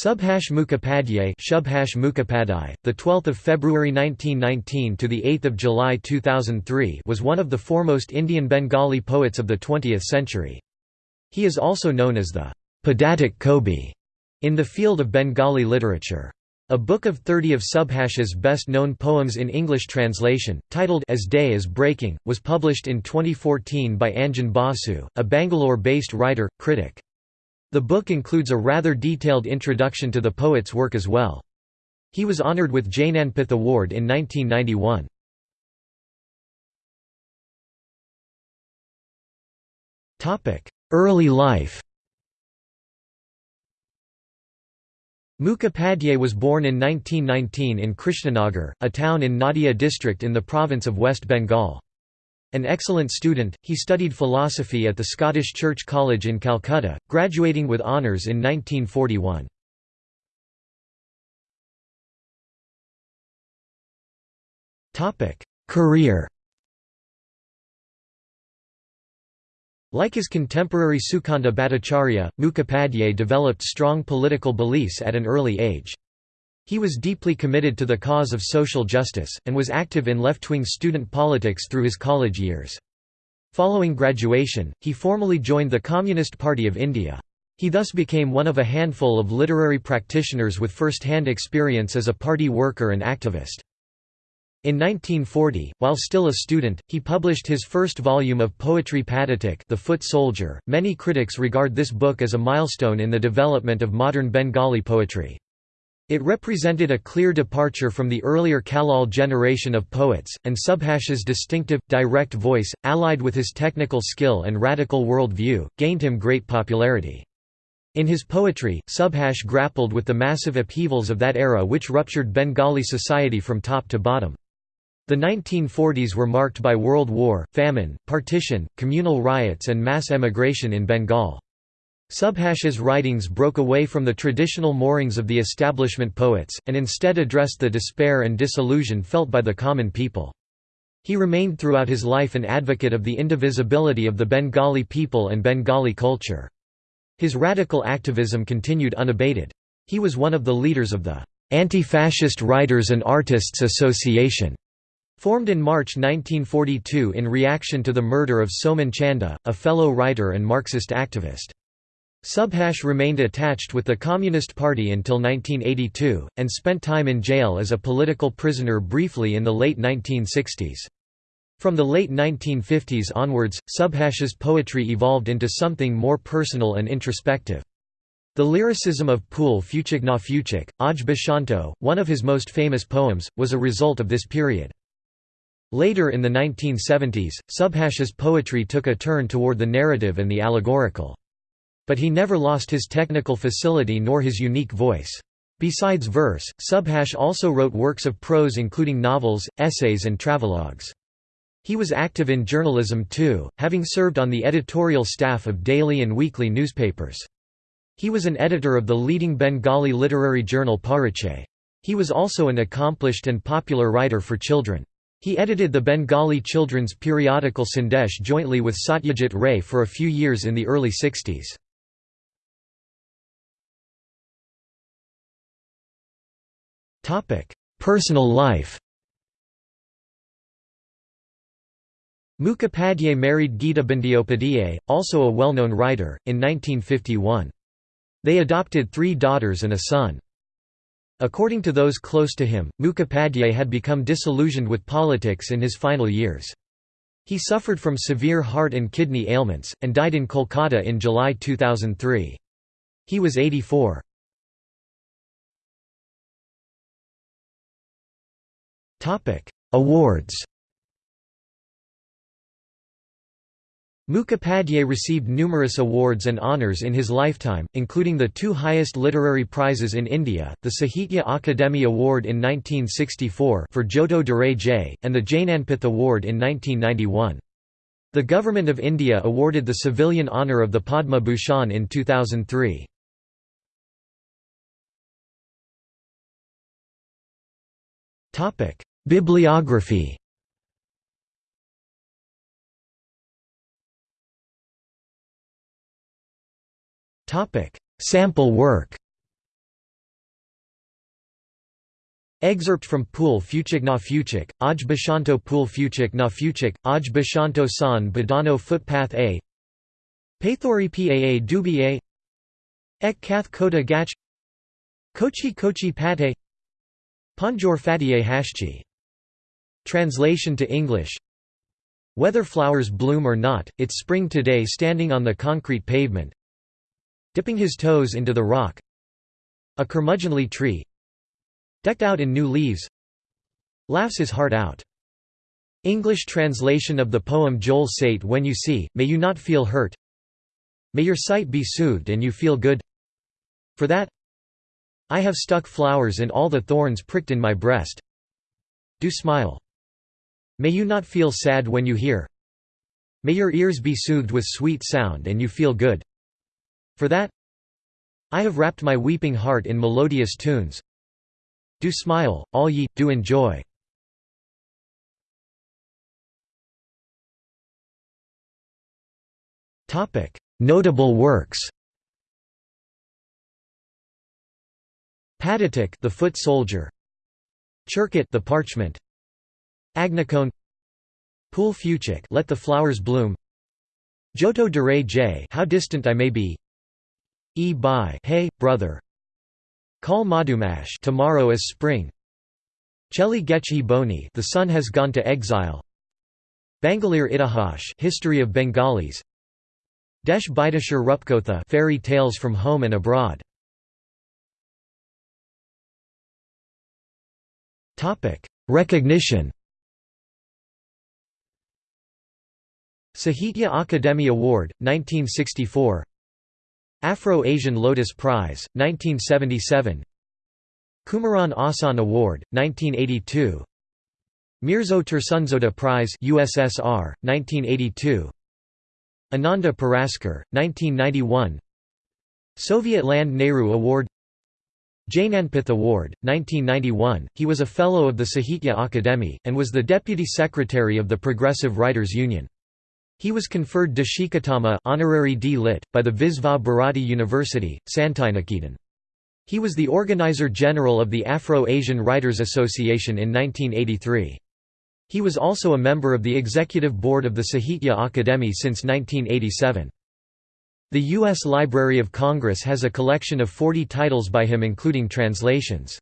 Subhash Mukhopadhyay, Shubhash Mukhopadhyay, the 12th of February 1919 to the 8th of July 2003, was one of the foremost Indian Bengali poets of the 20th century. He is also known as the Padatik Kobi in the field of Bengali literature. A book of 30 of Subhash's best-known poems in English translation, titled As Day is Breaking, was published in 2014 by Anjan Basu, a Bangalore-based writer, critic. The book includes a rather detailed introduction to the poet's work as well. He was honoured with Jnanpith Award in 1991. Early life Mukhopadhyay was born in 1919 in Krishnanagar, a town in Nadia district in the province of West Bengal. An excellent student, he studied philosophy at the Scottish Church College in Calcutta, graduating with honours in 1941. Career Like his contemporary Sukanta Bhattacharya, Mukhopadhyay developed strong political beliefs at an early age. He was deeply committed to the cause of social justice, and was active in left-wing student politics through his college years. Following graduation, he formally joined the Communist Party of India. He thus became one of a handful of literary practitioners with first-hand experience as a party worker and activist. In 1940, while still a student, he published his first volume of poetry Padatik The Foot Soldier. Many critics regard this book as a milestone in the development of modern Bengali poetry. It represented a clear departure from the earlier Kallol generation of poets, and Subhash's distinctive, direct voice, allied with his technical skill and radical world view, gained him great popularity. In his poetry, Subhash grappled with the massive upheavals of that era which ruptured Bengali society from top to bottom. The 1940s were marked by World War, famine, partition, communal riots and mass emigration in Bengal. Subhash's writings broke away from the traditional moorings of the establishment poets, and instead addressed the despair and disillusion felt by the common people. He remained throughout his life an advocate of the indivisibility of the Bengali people and Bengali culture. His radical activism continued unabated. He was one of the leaders of the Anti-Fascist Writers and Artists Association, formed in March 1942 in reaction to the murder of Somen Chanda, a fellow writer and Marxist activist. Subhash remained attached with the Communist Party until 1982, and spent time in jail as a political prisoner briefly in the late 1960s. From the late 1950s onwards, Subhash's poetry evolved into something more personal and introspective. The lyricism of Pool Fuchik na Fuchik, Aj Bashanto, one of his most famous poems, was a result of this period. Later in the 1970s, Subhash's poetry took a turn toward the narrative and the allegorical. But he never lost his technical facility nor his unique voice. Besides verse, Subhash also wrote works of prose including novels, essays and travelogues. He was active in journalism too, having served on the editorial staff of daily and weekly newspapers. He was an editor of the leading Bengali literary journal Parichay. He was also an accomplished and popular writer for children. He edited the Bengali children's periodical Sandesh jointly with Satyajit Ray for a few years in the early 60s. Personal life Mukhopadhyay married Gita Bandyopadhyay, also a well-known writer, in 1951. They adopted three daughters and a son. According to those close to him, Mukhopadhyay had become disillusioned with politics in his final years. He suffered from severe heart and kidney ailments, and died in Kolkata in July 2003. He was 84. Awards Mukhopadhyay received numerous awards and honours in his lifetime, including the two highest literary prizes in India, the Sahitya Akademi Award in 1964 for Joto Durai J, and the Jnanpith Award in 1991. The Government of India awarded the civilian honour of the Padma Bhushan in 2003. Bibliography. Sample work. Excerpt from Pool Fuchik na Fuchik, Aj Bashanto Pool Fuchik na Fuchik, Aj Bashanto San Badano Footpath A. Pathori Paa Dubi A. Ek Kath Kota Gach. Kochi Kochi Pate. Panjor Fatiye Hashchi Translation to English. Whether flowers bloom or not, it's spring today standing on the concrete pavement. Dipping his toes into the rock. A curmudgeonly tree. Decked out in new leaves. Laughs his heart out. English translation of the poem Joel Sate When You See, May You Not Feel Hurt. May your sight be soothed and you feel good. For that I have stuck flowers in all the thorns pricked in my breast. Do smile. May you not feel sad when you hear? May your ears be soothed with sweet sound and you feel good. For that I have wrapped my weeping heart in melodious tunes. Do smile, all ye, do enjoy. Notable works. Padatik the foot soldier. Chirkit the parchment Agnicone Pool Fuchik let the flowers bloom Joto Dure J how distant I may be E by hey brother Kal Madumash tomorrow is spring. Cheli Gechi Boni the sun has gone to exile. Bangalir Itahash history of Bengalis. Desh Bidashir Rupkotha fairy tales from home and abroad. Topic: Recognition. Sahitya Akademi Award 1964 Afro-Asian Lotus Prize, 1977 Kumaran Asan Award, 1982 Mirzo Tursunzoda Prize USSR, 1982 Ananda Puraskar, 1991 Soviet Land Nehru Award. Jnanpith Award, 1991, he was a Fellow of the Sahitya Akademi, and was the Deputy Secretary of the Progressive Writers Union. He was conferred Deshikottama honorary D. Lit. by the Visva Bharati University, Santiniketan. He was the Organizer-General of the Afro-Asian Writers Association in 1983. He was also a member of the Executive Board of the Sahitya Akademi since 1987. The U.S. Library of Congress has a collection of 40 titles by him including translations.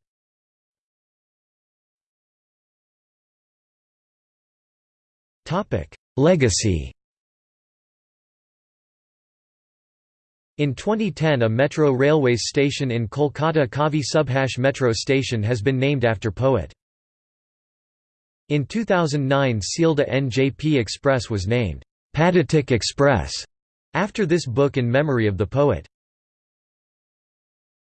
Legacy In 2010 a metro railways station in Kolkata Kavi Subhash metro station has been named after poet. In 2009 Sealdah NJP Express was named, Padatik Express, after this book in memory of the poet.